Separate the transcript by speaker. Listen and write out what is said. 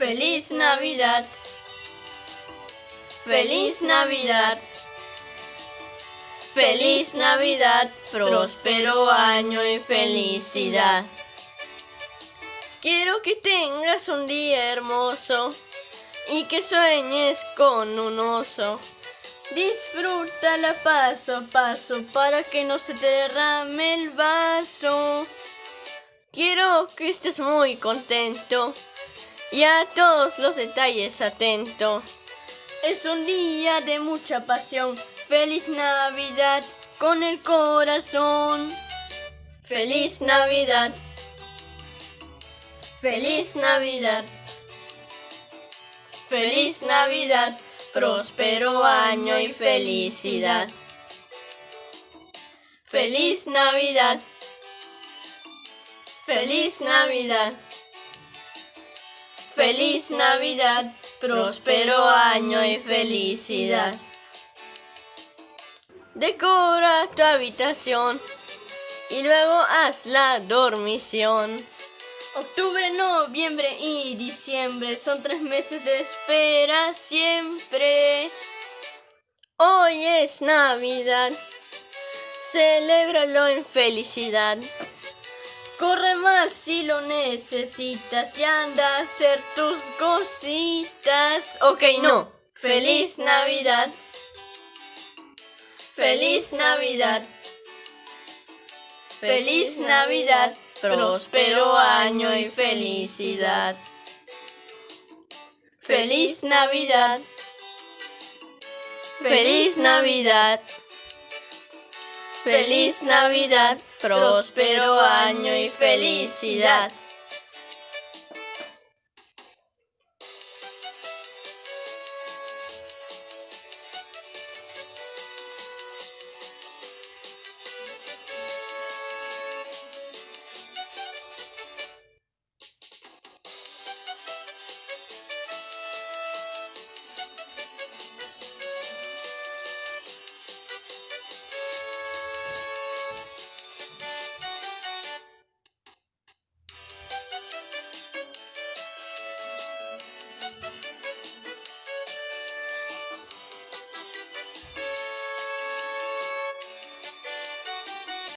Speaker 1: Feliz Navidad. Feliz Navidad. Feliz Navidad, próspero año y felicidad. Quiero que tengas un día hermoso y que sueñes con un oso. Disfrútala paso a paso para que no se te derrame el vaso. Quiero que estés muy contento y a todos los detalles atento. Es un día de mucha pasión. Feliz Navidad con el corazón. Feliz Navidad. Feliz Navidad. Feliz Navidad. Próspero año y felicidad. Feliz Navidad. Feliz Navidad. Feliz Navidad, próspero año y felicidad. Decora tu habitación y luego haz la dormición. Octubre, noviembre y diciembre son tres meses de espera siempre. Hoy es Navidad, celébralo en felicidad. Corre más si lo necesitas y anda a hacer tus cositas. Ok, no. Feliz Navidad. Feliz Navidad. Feliz Navidad. Próspero año y felicidad. Feliz Navidad. Feliz Navidad. Feliz Navidad próspero año y felicidad.